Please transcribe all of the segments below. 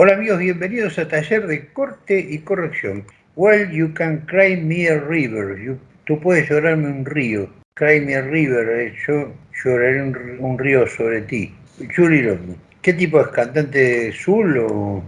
Hola amigos, bienvenidos a Taller de Corte y Corrección. Well, you can cry me a river. You- tú puedes llorarme un río. Cry me a river. eh, Yo lloraré un, río sobre ti. Julie. ¿Qué tipo es? ¿Cantante Zul o...?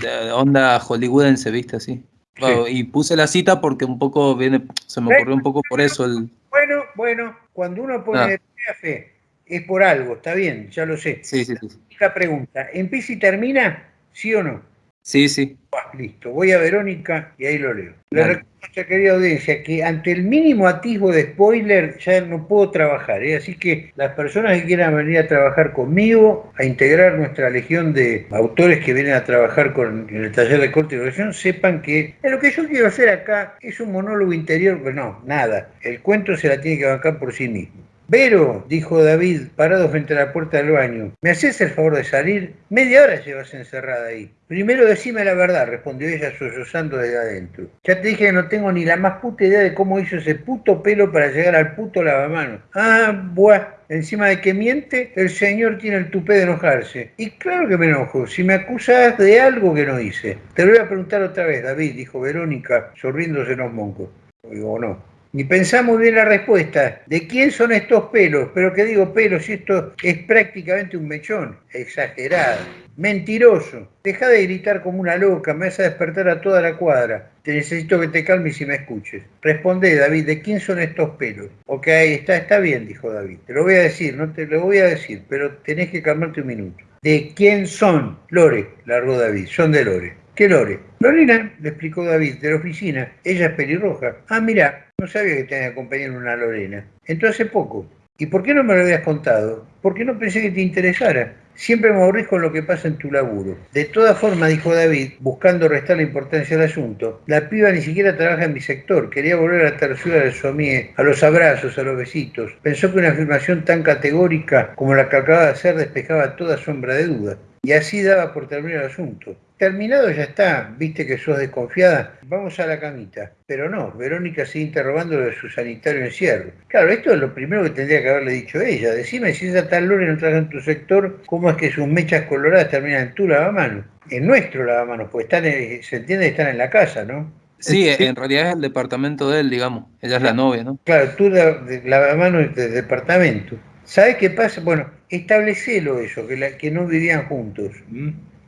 de onda hollywoodense, ¿viste? Así. Bueno, y puse la cita porque un poco viene, se me ocurrió un poco por eso el. Bueno, bueno, cuando uno pone Ah. fe, es por algo, está bien, ya lo sé. Sí, sí, sí. Única pregunta, ¿empieza y termina? ¿Sí o no? Sí, sí. Ah, Listo, voy a Verónica y ahí lo leo. Le recuerdo querida audiencia que ante el mínimo atisbo de spoiler ya no puedo trabajar, ¿eh? así que las personas que quieran venir a trabajar conmigo, a integrar nuestra legión de autores que vienen a trabajar con, en el taller de corte y corrección, sepan que lo que yo quiero hacer acá es un monólogo interior, pero no, nada, el cuento se la tiene que bancar por sí mismo. Vero, dijo David, parado frente a la puerta del baño, ¿me haces el favor de salir? Media hora llevas encerrada ahí. Primero decime la verdad, respondió ella sollozando desde adentro. Ya te dije que no tengo ni la más puta idea de cómo hizo ese puto pelo para llegar al puto lavamanos. Ah, buah, encima de que miente, el señor tiene el tupé de enojarse. Y claro que me enojo, si me acusas de algo que no hice. Te lo voy a preguntar otra vez, David, dijo Verónica, sonriéndose en los moncos. Digo, no. Ni pensamos bien la respuesta. ¿De quién son estos pelos? Pero que digo pelos si esto es prácticamente un mechón. Exagerado. Mentiroso. Deja de gritar como una loca. Me vas a despertar a toda la cuadra. Te necesito que te calmes y me escuches. Responde, David, ¿de quién son estos pelos? Ok, está, está bien, dijo David. Te lo voy a decir, no te lo voy a decir, pero tenés que calmarte un minuto. ¿De quién son? Lore, largó David. Son de Lore. ¿Qué Lore? Lorena, le explicó David, de la oficina. Ella es pelirroja. Ah, mira, no sabía que tenía acompañado una Lorena. Entró hace poco. ¿Y por qué no me lo habías contado? Porque no pensé que te interesara. Siempre me aburrís con lo que pasa en tu laburo. De todas formas, dijo David, buscando restar la importancia al asunto, la piba ni siquiera trabaja en mi sector. Quería volver a la tersura de su amiga, a los abrazos, a los besitos. Pensó que una afirmación tan categórica como la que acaba de hacer despejaba toda sombra de duda. Y así daba por terminar el asunto. Terminado ya está, viste que sos desconfiada, vamos a la camita. Pero no, Verónica sigue interrogándolo de su sanitario encierro. Claro, esto es lo primero que tendría que haberle dicho ella. Decime si esa tal Lore no trabaja en tu sector, ¿cómo es que sus mechas coloradas terminan en tu lavamanos? En nuestro lavamanos, pues están en- se entiende que están en la casa, ¿no? Sí, en realidad es el departamento de él, digamos. Ella es la novia, ¿no? Claro, tú lavamanos de departamento. ¿Sabes qué pasa? Bueno, establecelo eso, que, la- que no vivían juntos.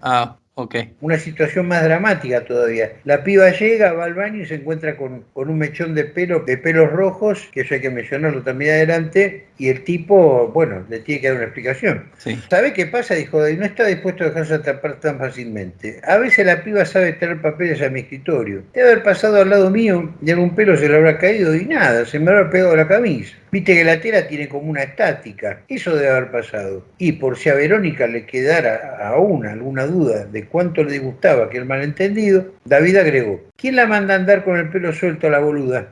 Ah, ok. una situación más dramática todavía. La piba llega, va al baño y se encuentra con, con un mechón de pelo, de pelos rojos, que eso hay que mencionarlo también adelante, y el tipo, bueno, le tiene que dar una explicación. Sí. ¿Sabe qué pasa? Dijo, no está dispuesto a dejarse atrapar tan fácilmente. A veces la piba sabe traer papeles a mi escritorio. Debe haber pasado al lado mío y algún pelo se le habrá caído y nada, se me habrá pegado la camisa. Viste que la tela tiene como una estática. Eso debe haber pasado. Y por si a Verónica le quedara aún alguna duda de cuánto le disgustaba aquel malentendido, David agregó, ¿quién la manda a andar con el pelo suelto a la boluda?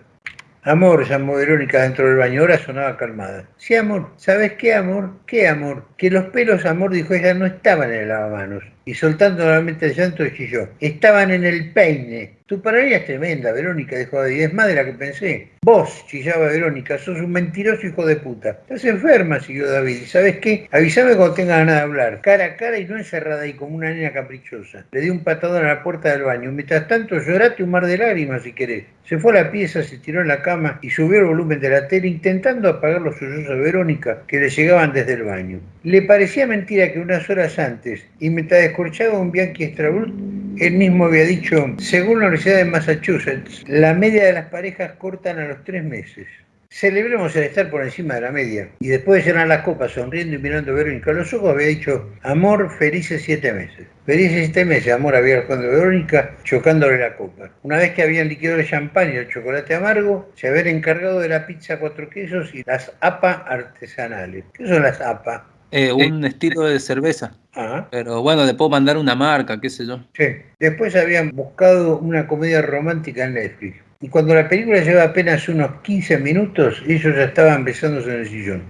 Amor, llamó Verónica dentro del baño, ahora sonaba calmada. Sí, amor, ¿sabes qué, amor? ¿Qué, amor? Que los pelos, amor, dijo ella, no estaban en el lavamanos. Y soltando nuevamente el llanto, chilló. Estaban en el peine. Tu paranoia es tremenda, Verónica, dijo David. Es más de la que pensé. Vos, chillaba Verónica, sos un mentiroso hijo de puta. Estás enferma, siguió David. ¿Y sabes qué? Avísame cuando tengas ganas de hablar. Cara a cara y no encerrada ahí como una nena caprichosa. Le di un patadón a la puerta del baño. Mientras tanto, llorate un mar de lágrimas si querés. Se fue a la pieza, se tiró en la cama y subió el volumen de la tele intentando apagar los sollozos de Verónica que le llegaban desde el baño. Le parecía mentira que unas horas antes, y mientras descorchaba un Bianchi Strabrut, él mismo había dicho, según la Universidad de Massachusetts, la media de las parejas cortan a los tres meses. Celebremos el estar por encima de la media. Y después de llenar las copas, sonriendo y mirando a Verónica a los ojos, había dicho, amor, felices siete meses. Felices siete meses, amor, había respondido Verónica, chocándole la copa. Una vez que habían liquidado el champán y el chocolate amargo, se habían encargado de la pizza cuatro quesos y las APA artesanales. ¿Qué son las APA? Eh, un estilo de cerveza. Pero bueno, le puedo mandar una marca, qué sé yo. sí. Después habían buscado una comedia romántica en Netflix. Y cuando la película lleva apenas unos 15 minutos, ellos ya estaban besándose en el sillón.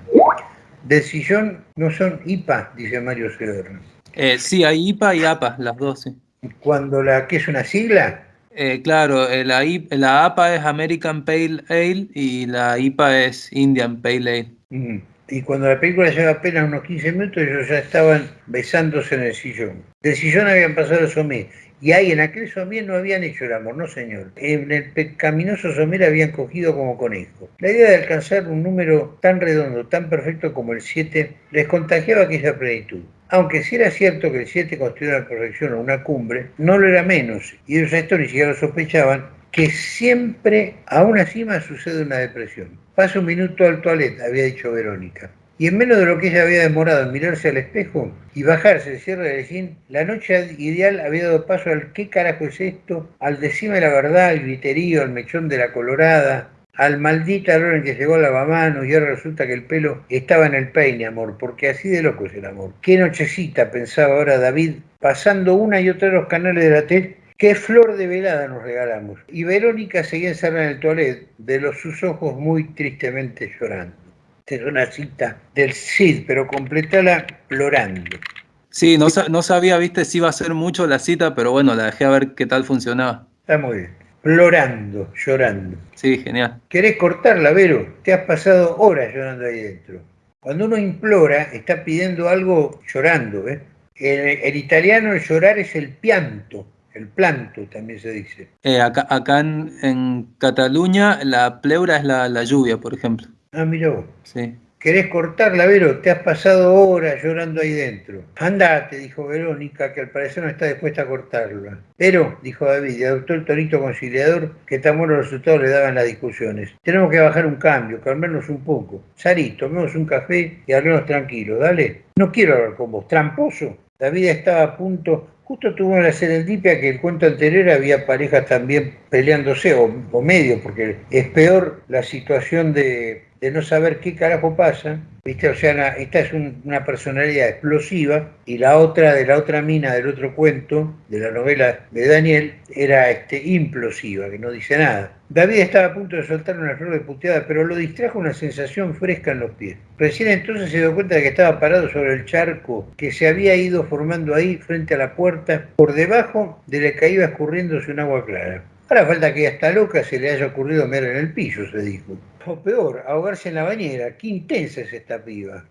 Del sillón no son IPA, dice Mario Severno. Eh, sí, hay IPA y APA, las dos, sí. Cuando la que es una sigla, Eh, claro, eh, la, la APA es American Pale Ale y la IPA es Indian Pale Ale. mm, y cuando la película lleva apenas unos 15 minutos, ellos ya estaban besándose en el sillón. Del sillón habían pasado el somé. Y ahí en aquel somier no habían hecho el amor, no señor. En el pecaminoso somier habían cogido como conejo. La idea de alcanzar un número tan redondo, tan perfecto como el 7, les contagiaba aquella plenitud. Aunque si era cierto que el 7 constituía una perfección o una cumbre, no lo era menos, y ellos esto ni siquiera lo sospechaban, que siempre a una cima sucede una depresión. Pasa un minuto al toilet, había dicho Verónica. Y en menos de lo que ella había demorado en mirarse al espejo y bajarse el cierre del jean, la noche ideal había dado paso al qué carajo es esto, al decime la verdad, al griterío, al mechón de la colorada, al maldita hora en que llegó a lavamanos y ahora resulta que el pelo estaba en el peine, amor, porque así de loco es el amor. Qué nochecita, pensaba ahora David, pasando una y otra los canales de la tele Qué flor de velada nos regalamos. Y Verónica seguía encerrada en el toilet, de los sus ojos muy tristemente llorando. Esta es una cita del Cid, pero completala llorando. Sí, no, no sabía, viste, si iba a ser mucho la cita, pero bueno, la dejé a ver qué tal funcionaba. Está muy bien. Llorando, llorando. Sí, genial. ¿Querés cortarla, Vero? Te has pasado horas llorando ahí dentro. Cuando uno implora, está pidiendo algo llorando. ¿eh? el italiano el llorar es el pianto el planto también se dice. Eh, acá, acá en, Cataluña la pleura es la, lluvia, por ejemplo. Ah, mira vos. Sí. ¿Querés cortarla, Vero? Te has pasado horas llorando ahí dentro. Andate, dijo Verónica, que al parecer no está dispuesta a cortarla. Pero, dijo David, y adoptó el tonito conciliador que tan buenos resultados le daban las discusiones. Tenemos que bajar un cambio, calmarnos un poco. Salí, tomemos un café y hablemos tranquilo, dale. No quiero hablar con vos, tramposo. David estaba a punto. Justo tuvo la serendipia que el cuento anterior había parejas también peleándose, o, o medio, porque es peor la situación de de no saber qué carajo pasa, esta es una personalidad explosiva y la otra de la otra mina del otro cuento, de la novela de Daniel, era este, implosiva, que no dice nada. David estaba a punto de soltar una flor de puteada, pero lo distrajo una sensación fresca en los pies. Recién entonces se dio cuenta de que estaba parado sobre el charco que se había ido formando ahí frente a la puerta, por debajo de la que iba escurriéndose un agua clara. Ahora falta que hasta loca se le haya ocurrido mirar en el piso, se dijo. Peor, ahogarse en la bañera. Qué intensa es esta piba.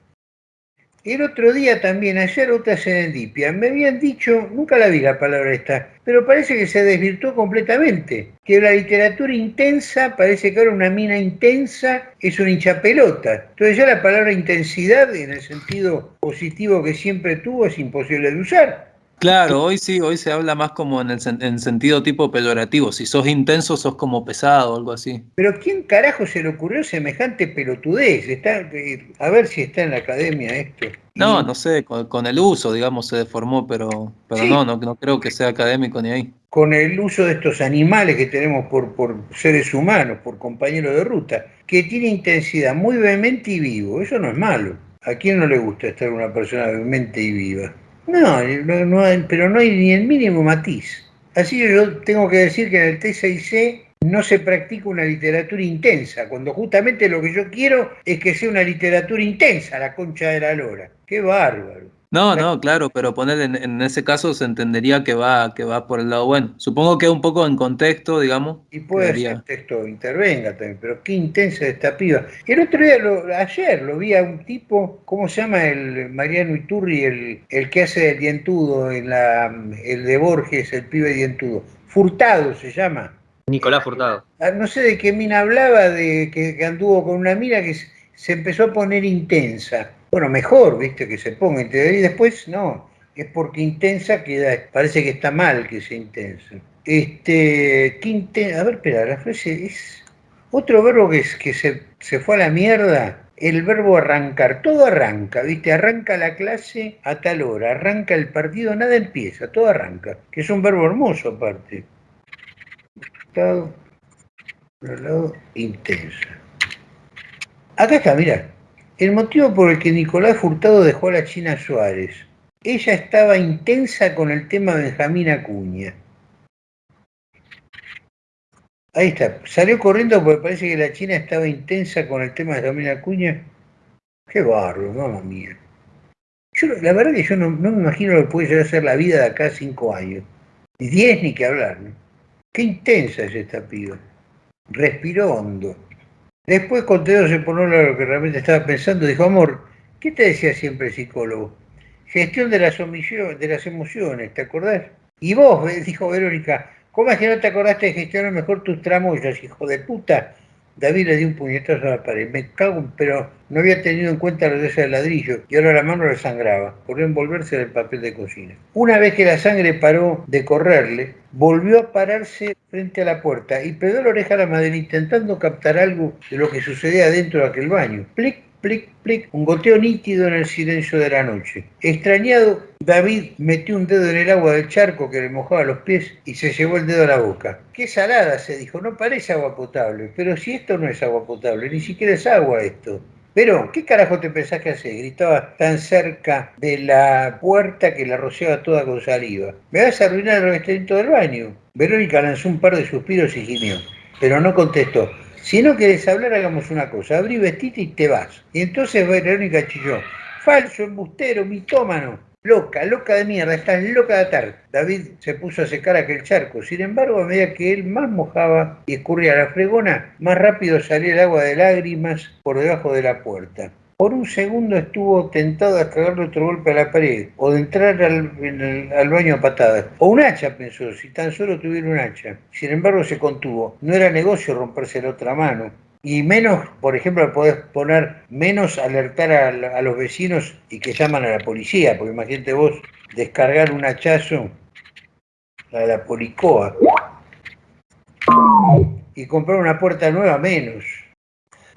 El otro día también, ayer otra serendipia, me habían dicho, nunca la vi la palabra esta, pero parece que se desvirtuó completamente. Que la literatura intensa, parece que ahora una mina intensa es una hinchapelota. Entonces ya la palabra intensidad, en el sentido positivo que siempre tuvo, es imposible de usar. Claro, hoy sí, hoy se habla más como en el en sentido tipo peyorativo. Si sos intenso, sos como pesado o algo así. Pero ¿quién carajo se le ocurrió semejante pelotudez? Está, eh, a ver si está en la academia esto. No, no sé, con, el uso, digamos, se deformó, pero, pero no, no, no creo que sea académico ni ahí. Con el uso de estos animales que tenemos por, por seres humanos, por compañeros de ruta, que tiene intensidad muy vehemente y vivo. Eso no es malo. ¿A quién no le gusta estar una persona vehemente y viva? No, no, pero no hay ni el mínimo matiz. Así que yo tengo que decir que en el T6C no se practica una literatura intensa, cuando justamente lo que yo quiero es que sea una literatura intensa, la concha de la lora. ¡Qué bárbaro! No, no, claro, pero poner en, ese caso se entendería que va, que va por el lado bueno. Supongo que un poco en contexto, digamos. Y puede ser texto intervenga también, pero qué intensa esta piba. El otro día, ayer, lo vi a un tipo, ¿cómo se llama el Mariano Iturri, el, el que hace el dientudo, en la, el de Borges, el pibe dientudo? Furtado se llama. Nicolás Furtado. Ah, no sé de qué mina hablaba, de que, anduvo con una mina que se empezó a poner intensa bueno, mejor, viste, que se ponga y después no, es porque intensa queda, parece que está mal que sea intensa. Este, qué a ver, espera, la frase es otro verbo que, es, que se, se fue a la mierda, el verbo arrancar, todo arranca, ¿viste? Arranca la clase a tal hora, arranca el partido, nada empieza, todo arranca, que es un verbo hermoso aparte. Estado, lado, intensa. Acá está, mira. El motivo por el que Nicolás Furtado dejó a la China Suárez. Ella estaba intensa con el tema Benjamín Acuña. Ahí está. Salió corriendo porque parece que la China estaba intensa con el tema de Benjamín Acuña. Qué barro, mamá mía. Yo, la verdad que yo no, me imagino lo que puede llegar a ser la vida de acá cinco años. Ni diez ni que hablar. ¿no? Qué intensa es esta piba. Respiró hondo. Después, con Teo se ponó lo que realmente estaba pensando, dijo, amor, ¿qué te decía siempre el psicólogo? Gestión de las, de las emociones, ¿te acordás? Y vos, dijo Verónica, ¿cómo es que no te acordaste de gestionar mejor tus tramoyas, hijo de puta? David le dio un puñetazo a la pared. Me cago, pero no había tenido en cuenta la de ese ladrillo y ahora la mano le sangraba por envolverse del papel de cocina. Una vez que la sangre paró de correrle, volvió a pararse frente a la puerta y pegó la oreja a la madre intentando captar algo de lo que sucedía dentro de aquel baño. Plic, un goteo nítido en el silencio de la noche. Extrañado, David metió un dedo en el agua del charco que le mojaba los pies y se llevó el dedo a la boca. Qué salada, se dijo, no parece agua potable, pero si esto no es agua potable, ni siquiera es agua esto. Pero, ¿qué carajo te pensás que hace? Gritaba tan cerca de la puerta que la rociaba toda con saliva. Me vas a arruinar el revestimiento del baño. Verónica lanzó un par de suspiros y gimió, pero no contestó. Si no querés hablar, hagamos una cosa. Abrí vestite y te vas. Y entonces Verónica chilló. Falso, embustero, mitómano. Loca, loca de mierda, estás loca de atar. David se puso a secar aquel charco. Sin embargo, a medida que él más mojaba y escurría la fregona, más rápido salía el agua de lágrimas por debajo de la puerta. Por un segundo estuvo tentado a cagarle otro golpe a la pared, o de entrar al, baño a patadas. O un hacha, pensó, si tan solo tuviera un hacha. Sin embargo, se contuvo. No era negocio romperse la otra mano. Y menos, por ejemplo, podés poner menos alertar a, los vecinos y que llaman a la policía, porque imagínate vos descargar un hachazo a la policoa y comprar una puerta nueva menos.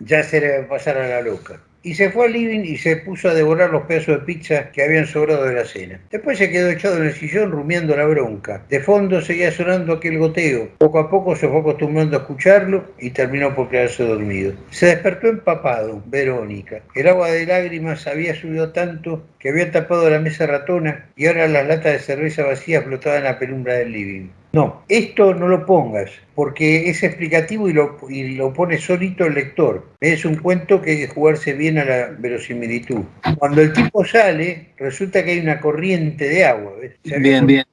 Ya se le va a pasar a la loca y se fue al living y se puso a devorar los pedazos de pizza que habían sobrado de la cena. Después se quedó echado en el sillón rumiando la bronca. De fondo seguía sonando aquel goteo. Poco a poco se fue acostumbrando a escucharlo y terminó por quedarse dormido. Se despertó empapado, Verónica. El agua de lágrimas había subido tanto que había tapado la mesa ratona y ahora las latas de cerveza vacías flotaban en la penumbra del living. No, esto no lo pongas, porque es explicativo y lo, y lo pone solito el lector. Es un cuento que hay que jugarse bien a la verosimilitud. Cuando el tipo sale, resulta que hay una corriente de agua. Bien, bien.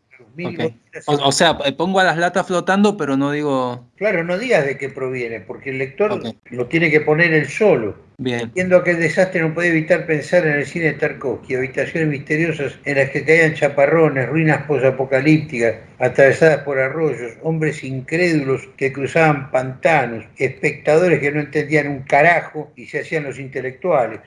O, sea, pongo a las latas flotando, pero no digo... Claro, no digas de qué proviene, porque el lector lo tiene que poner él solo. Bien. Viendo aquel desastre no puede evitar pensar en el cine de Tarkovsky, habitaciones misteriosas en las que caían chaparrones, ruinas posapocalípticas, atravesadas por arroyos, hombres incrédulos que cruzaban pantanos, espectadores que no entendían un carajo y se hacían los intelectuales.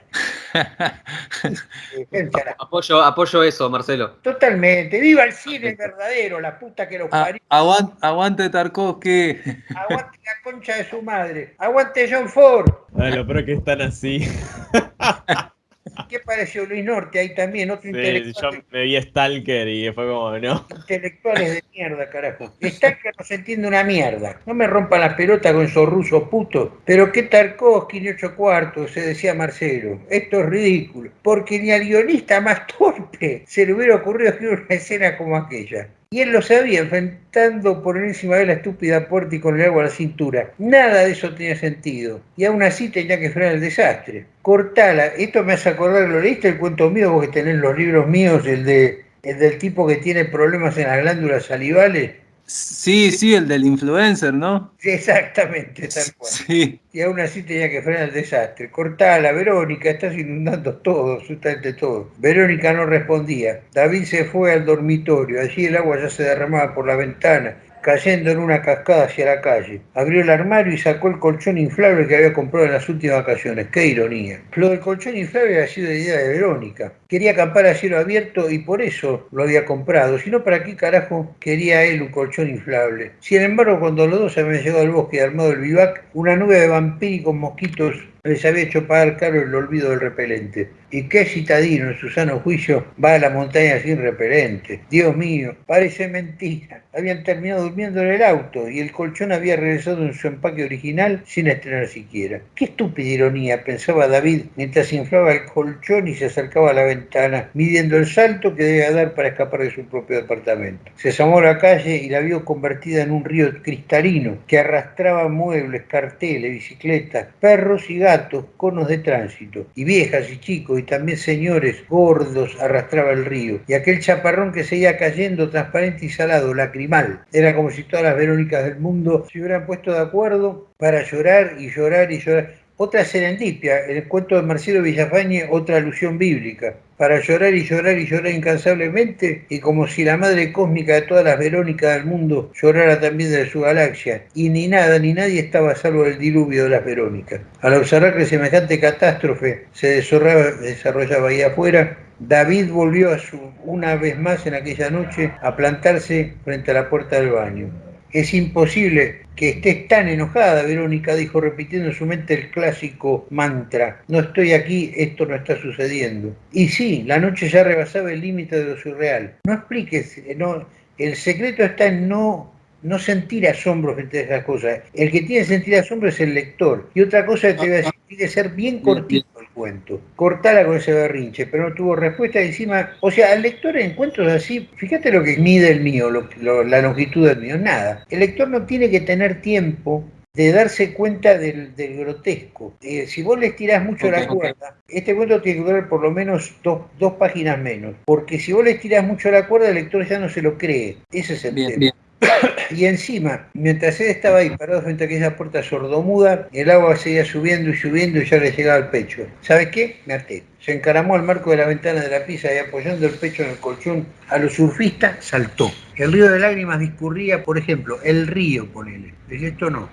Apoyo, apoyo eso, Marcelo. Totalmente. ¡Viva el cine verdadero! La puta que lo parió. aguante, aguante Tarkovsky. Aguante la concha de su madre. Aguante John Ford. Bueno, pero que están así. ¿Qué pareció Luis Norte ahí también? Otro intelectual. Yo me vi Stalker y fue como, ¿no? Intelectuales de mierda, carajo. Stalker no se entiende una mierda. No me rompa la pelota con esos rusos putos. Pero qué Tarkovsky ni ocho cuartos, se decía Marcelo. Esto es ridículo. Porque ni al guionista más torpe se le hubiera ocurrido escribir una escena como aquella. Y él lo sabía, enfrentando por encima de la estúpida puerta y con el agua a la cintura. Nada de eso tenía sentido. Y aún así tenía que frenar el desastre. Cortala. Esto me hace acordar, ¿lo leíste el cuento mío? Vos que tenés los libros míos, el, de, el del tipo que tiene problemas en las glándulas salivales Sí, sí, el del influencer, ¿no? Sí, exactamente, tal cual. Sí. Y aún así tenía que frenar el desastre. Cortala, Verónica, estás inundando todo, absolutamente todo. Verónica no respondía. David se fue al dormitorio. Allí el agua ya se derramaba por la ventana cayendo en una cascada hacia la calle. Abrió el armario y sacó el colchón inflable que había comprado en las últimas vacaciones. ¡Qué ironía! Lo del colchón inflable había sido idea de Verónica. Quería acampar a cielo abierto y por eso lo había comprado. Si no, ¿para qué carajo quería él un colchón inflable? Sin embargo, cuando los dos habían llegado al bosque armado el vivac, una nube de vampíricos mosquitos les había hecho pagar caro el olvido del repelente. ¿Y qué citadino en su sano juicio va a la montaña sin repelente? Dios mío, parece mentira. Habían terminado durmiendo en el auto y el colchón había regresado en su empaque original sin estrenar siquiera. Qué estúpida ironía, pensaba David mientras inflaba el colchón y se acercaba a la ventana, midiendo el salto que debía dar para escapar de su propio departamento. Se asomó a la calle y la vio convertida en un río cristalino que arrastraba muebles, carteles, bicicletas, perros y gatos, conos de tránsito, y viejas y chicos y también señores gordos arrastraba el río. Y aquel chaparrón que seguía cayendo transparente y salado, lacrimal. Era como si todas las Verónicas del mundo se hubieran puesto de acuerdo para llorar y llorar y llorar. Otra serendipia, el cuento de Marcelo Villafañe, otra alusión bíblica, para llorar y llorar y llorar incansablemente, y como si la madre cósmica de todas las Verónicas del mundo llorara también de su galaxia, y ni nada ni nadie estaba salvo del diluvio de las Verónicas. Al observar que semejante catástrofe se desarrollaba ahí afuera, David volvió a su, una vez más en aquella noche a plantarse frente a la puerta del baño. Es imposible que estés tan enojada, Verónica dijo repitiendo en su mente el clásico mantra. No estoy aquí, esto no está sucediendo. Y sí, la noche ya rebasaba el límite de lo surreal. No expliques, no, el secreto está en no no sentir asombro frente a esas cosas. El que tiene que sentir asombro es el lector. Y otra cosa que te voy a decir, tiene que ser bien cortito cuento. Cortala con ese berrinche, pero no tuvo respuesta encima. O sea, el lector en encuentros así, fíjate lo que mide el mío, la longitud del mío, nada. El lector no tiene que tener tiempo de darse cuenta del, grotesco. Eh, si vos le estirás mucho la cuerda, este cuento tiene que durar por lo menos dos, páginas menos, porque si vos le estirás mucho la cuerda, el lector ya no se lo cree. Ese es el tema. Y encima, mientras él estaba ahí parado frente a aquella puerta sordomuda, el agua seguía subiendo y subiendo y ya le llegaba al pecho. ¿Sabes qué? Me até. Se encaramó al marco de la ventana de la pizza y apoyando el pecho en el colchón a los surfistas, saltó. El río de lágrimas discurría, por ejemplo, el río, ponele. Esto no.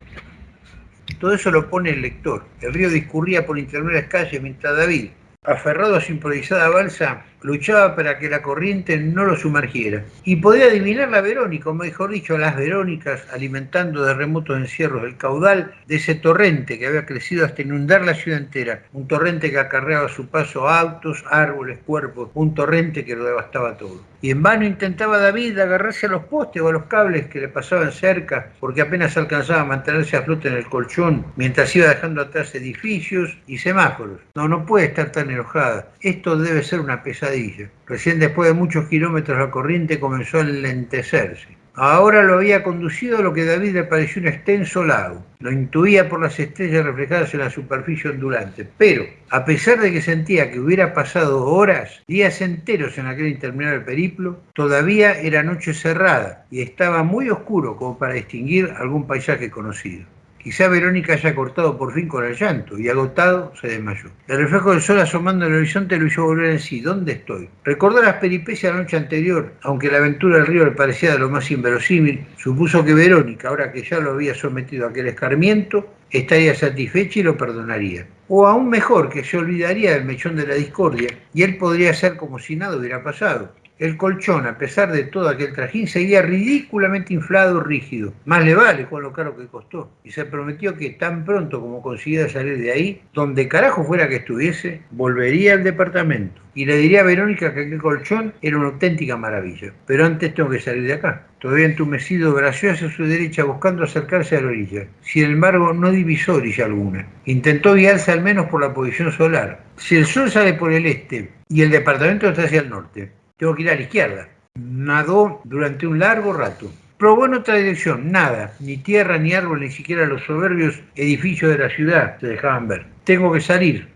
Todo eso lo pone el lector. El río discurría por intermedias calles mientras David, aferrado a su improvisada balsa, luchaba para que la corriente no lo sumergiera. Y podía adivinar la Verónica, o mejor dicho, las Verónicas, alimentando de remotos encierros el caudal de ese torrente que había crecido hasta inundar la ciudad entera. Un torrente que acarreaba a su paso autos, árboles, cuerpos, un torrente que lo devastaba todo. Y en vano intentaba David agarrarse a los postes o a los cables que le pasaban cerca, porque apenas alcanzaba a mantenerse a flote en el colchón, mientras iba dejando atrás edificios y semáforos. No, no puede estar tan enojada. Esto debe ser una pesadilla Recién después de muchos kilómetros la corriente comenzó a enlentecerse. Ahora lo había conducido a lo que David le pareció un extenso lago. Lo intuía por las estrellas reflejadas en la superficie ondulante. Pero, a pesar de que sentía que hubiera pasado horas, días enteros en aquel interminable periplo, todavía era noche cerrada y estaba muy oscuro como para distinguir algún paisaje conocido. Quizá Verónica haya cortado por fin con el llanto y agotado se desmayó. El reflejo del sol asomando en el horizonte lo hizo volver en sí. ¿Dónde estoy? Recordó las peripecias de la noche anterior, aunque la aventura del río le parecía de lo más inverosímil, supuso que Verónica, ahora que ya lo había sometido a aquel escarmiento, estaría satisfecha y lo perdonaría. O aún mejor, que se olvidaría del mechón de la discordia y él podría ser como si nada hubiera pasado. El colchón, a pesar de todo aquel trajín, seguía ridículamente inflado, rígido. Más le vale con lo caro que costó. Y se prometió que tan pronto como consiguiera salir de ahí, donde carajo fuera que estuviese, volvería al departamento. Y le diría a Verónica que aquel colchón era una auténtica maravilla. Pero antes tengo que salir de acá. Todavía entumecido, bració hacia su derecha buscando acercarse a la orilla. Sin embargo, no divisó orilla alguna. Intentó guiarse al menos por la posición solar. Si el sol sale por el este y el departamento está hacia el norte, tengo que ir a la izquierda. Nadó durante un largo rato. Probó en otra dirección, nada, ni tierra, ni árbol, ni siquiera los soberbios edificios de la ciudad se dejaban ver. Tengo que salir.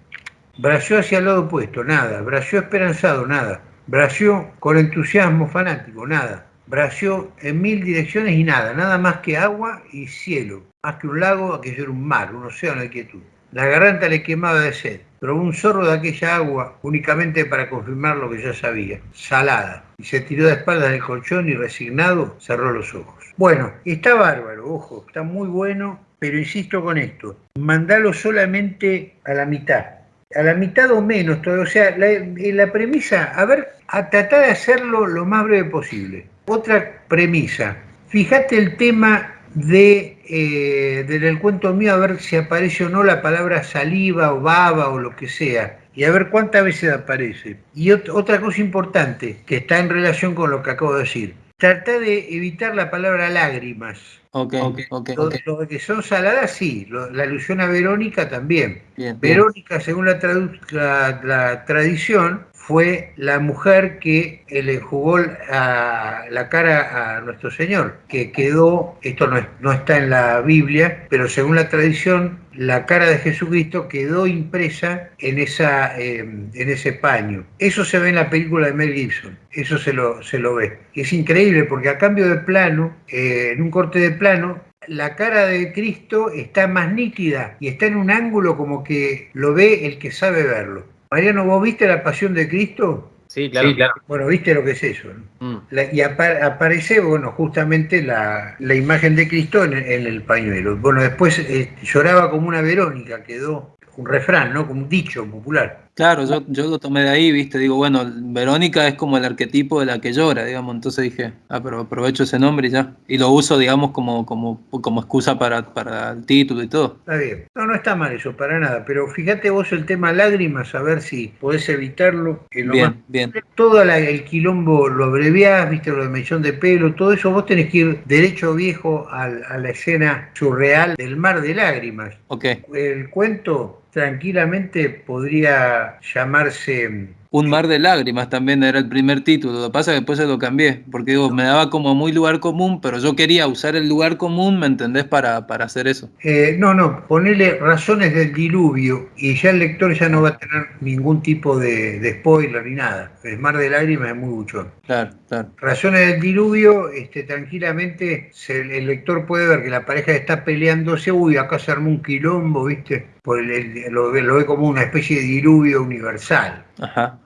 Bració hacia el lado opuesto, nada. Bració esperanzado, nada. Bració con entusiasmo fanático, nada. Bració en mil direcciones y nada, nada más que agua y cielo. Más que un lago, aquello era un mar, un océano de quietud. La garganta le quemaba de sed probó un zorro de aquella agua únicamente para confirmar lo que ya sabía, salada, y se tiró de espaldas del colchón y resignado cerró los ojos. Bueno, está bárbaro, ojo, está muy bueno, pero insisto con esto, mandalo solamente a la mitad, a la mitad o menos, todo, o sea, la, la premisa, a ver, a tratar de hacerlo lo más breve posible. Otra premisa, fíjate el tema de, eh, del cuento mío a ver si aparece o no la palabra saliva o baba o lo que sea y a ver cuántas veces aparece. Y otra cosa importante que está en relación con lo que acabo de decir, trata de evitar la palabra lágrimas. Ok, ok, Los que son saladas, sí. la alusión a Verónica también. Verónica, según la, la, tradición, fue la mujer que le jugó a la cara a nuestro Señor, que quedó, esto no, no está en la Biblia, pero según la tradición, la cara de Jesucristo quedó impresa en, esa, eh, en ese paño. Eso se ve en la película de Mel Gibson, eso se lo, se lo ve. es increíble porque a cambio de plano, eh, en un corte de plano, la cara de Cristo está más nítida y está en un ángulo como que lo ve el que sabe verlo. Mariano, ¿vos viste la pasión de Cristo? Sí, claro. Bueno, viste lo que es eso. Mm. y aparece, bueno, justamente la, imagen de Cristo en, el pañuelo. Bueno, después eh, lloraba como una Verónica, quedó un refrán, ¿no? Como un dicho popular. Claro, yo, yo lo tomé de ahí, viste, digo, bueno, Verónica es como el arquetipo de la que llora, digamos, entonces dije, ah, pero aprovecho ese nombre y ya. Y lo uso, digamos, como, como, como excusa para, para el título y todo. Está bien. No, no está mal eso, para nada, pero fíjate vos el tema lágrimas, a ver si podés evitarlo. bien, bien. Todo el quilombo lo abreviás, viste, lo de mechón de pelo, todo eso, vos tenés que ir derecho viejo a, a la escena surreal del mar de lágrimas. Ok. El cuento tranquilamente podría llamarse un mar de lágrimas también era el primer título. Lo que pasa es que después se lo cambié, porque digo, me daba como muy lugar común, pero yo quería usar el lugar común, ¿me entendés? Para, para hacer eso. Eh, no, no, ponele razones del diluvio y ya el lector ya no va a tener ningún tipo de, spoiler ni nada. El mar de lágrimas es muy buchón. Claro, claro. Razones del diluvio, este, tranquilamente el lector puede ver que la pareja está peleándose, uy, acá se armó un quilombo, ¿viste? Por el, lo, lo ve como una especie de diluvio universal. Ajá.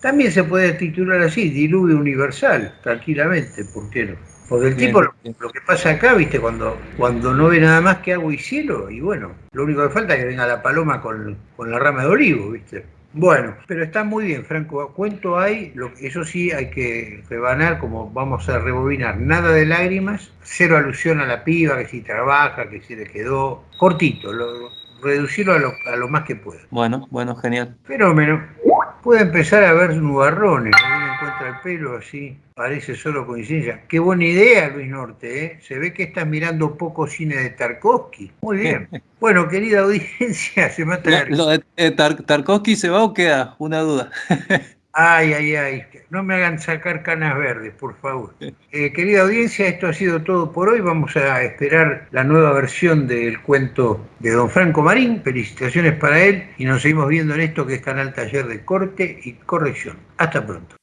También se puede titular así, diluvio universal, tranquilamente, ¿por qué no? Porque el tipo, lo, que pasa acá, viste, cuando, cuando no ve nada más que agua y cielo, y bueno, lo único que falta es que venga la paloma con, la rama de olivo, viste. Bueno, pero está muy bien, Franco. Cuento hay, lo, eso sí hay que rebanar, como vamos a rebobinar, nada de lágrimas, cero alusión a la piba, que si trabaja, que si le quedó, cortito, reducirlo a lo, a lo más que pueda. Bueno, bueno, genial. Fenómeno puede empezar a ver nubarrones, uno encuentra el pelo así, parece solo coincidencia. Qué buena idea, Luis Norte, ¿eh? se ve que estás mirando poco cine de Tarkovsky. Muy bien. Bueno, querida audiencia, se mata Lo de eh, Tarkovsky se va o queda, una duda. Ay, ay, ay, no me hagan sacar canas verdes, por favor. Eh, querida audiencia, esto ha sido todo por hoy. Vamos a esperar la nueva versión del cuento de don Franco Marín. Felicitaciones para él y nos seguimos viendo en esto que es Canal Taller de Corte y Corrección. Hasta pronto.